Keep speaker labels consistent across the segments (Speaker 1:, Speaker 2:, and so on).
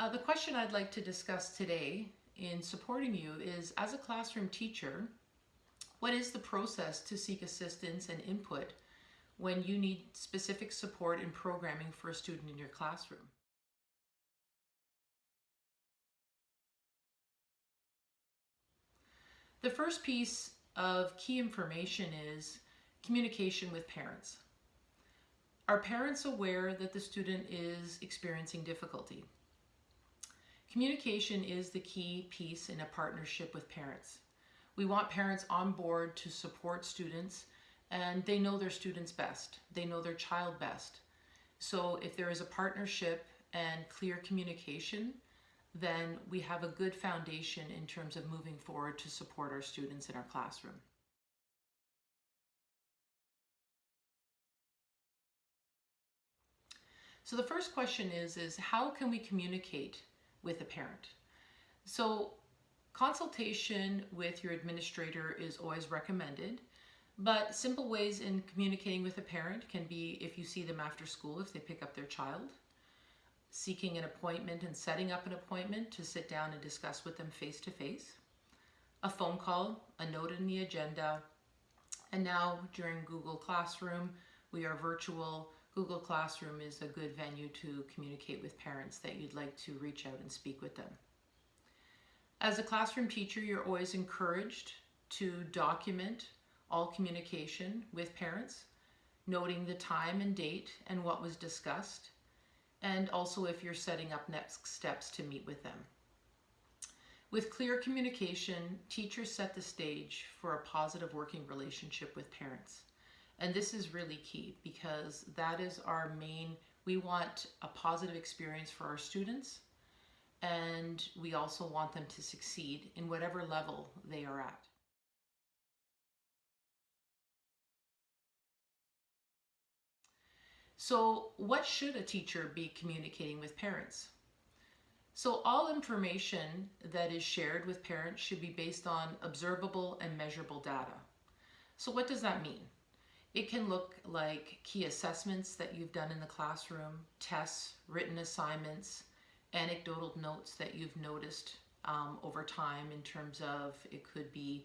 Speaker 1: Uh, the question I'd like to discuss today in supporting you is, as a classroom teacher, what is the process to seek assistance and input when you need specific support in programming for a student in your classroom? The first piece of key information is communication with parents. Are parents aware that the student is experiencing difficulty? Communication is the key piece in a partnership with parents. We want parents on board to support students and they know their students best. They know their child best. So if there is a partnership and clear communication, then we have a good foundation in terms of moving forward to support our students in our classroom. So the first question is, is how can we communicate with a parent. So consultation with your administrator is always recommended, but simple ways in communicating with a parent can be if you see them after school, if they pick up their child, seeking an appointment and setting up an appointment to sit down and discuss with them face to face, a phone call, a note in the agenda, and now during Google Classroom, we are virtual Google Classroom is a good venue to communicate with parents that you'd like to reach out and speak with them. As a classroom teacher, you're always encouraged to document all communication with parents, noting the time and date and what was discussed, and also if you're setting up next steps to meet with them. With clear communication, teachers set the stage for a positive working relationship with parents. And this is really key because that is our main, we want a positive experience for our students and we also want them to succeed in whatever level they are at. So what should a teacher be communicating with parents? So all information that is shared with parents should be based on observable and measurable data. So what does that mean? It can look like key assessments that you've done in the classroom, tests, written assignments, anecdotal notes that you've noticed um, over time in terms of it could be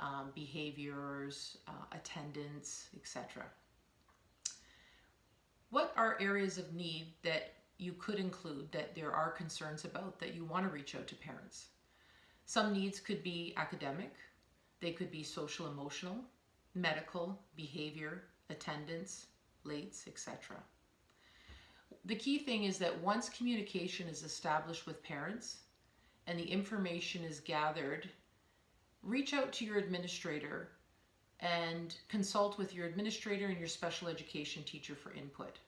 Speaker 1: um, behaviors, uh, attendance, etc. What are areas of need that you could include that there are concerns about that you want to reach out to parents? Some needs could be academic, they could be social emotional, medical, behavior, attendance, lates, etc. The key thing is that once communication is established with parents and the information is gathered, reach out to your administrator and consult with your administrator and your special education teacher for input.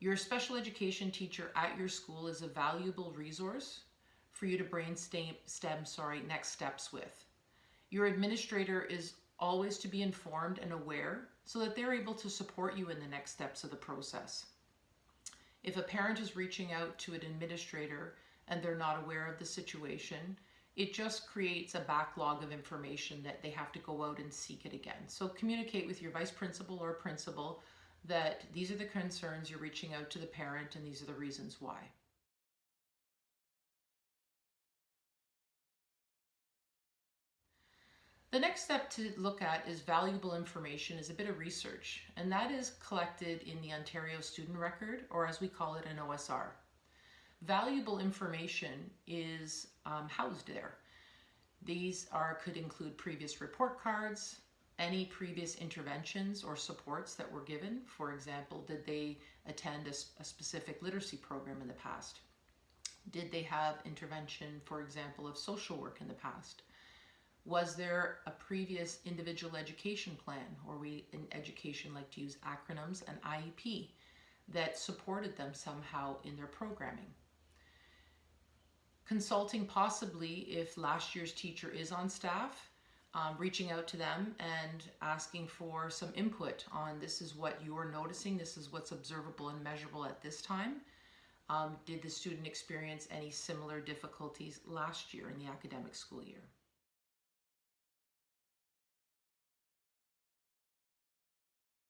Speaker 1: Your special education teacher at your school is a valuable resource for you to brainstem stem, sorry, next steps with. Your administrator is always to be informed and aware so that they're able to support you in the next steps of the process. If a parent is reaching out to an administrator and they're not aware of the situation, it just creates a backlog of information that they have to go out and seek it again. So communicate with your vice principal or principal that these are the concerns you're reaching out to the parent and these are the reasons why. The next step to look at is valuable information is a bit of research, and that is collected in the Ontario Student Record, or as we call it, an OSR. Valuable information is um, housed there. These are could include previous report cards, any previous interventions or supports that were given. For example, did they attend a, a specific literacy program in the past? Did they have intervention, for example, of social work in the past? Was there a previous individual education plan, or we in education like to use acronyms, an IEP, that supported them somehow in their programming? Consulting possibly if last year's teacher is on staff, um, reaching out to them and asking for some input on this is what you're noticing, this is what's observable and measurable at this time. Um, did the student experience any similar difficulties last year in the academic school year?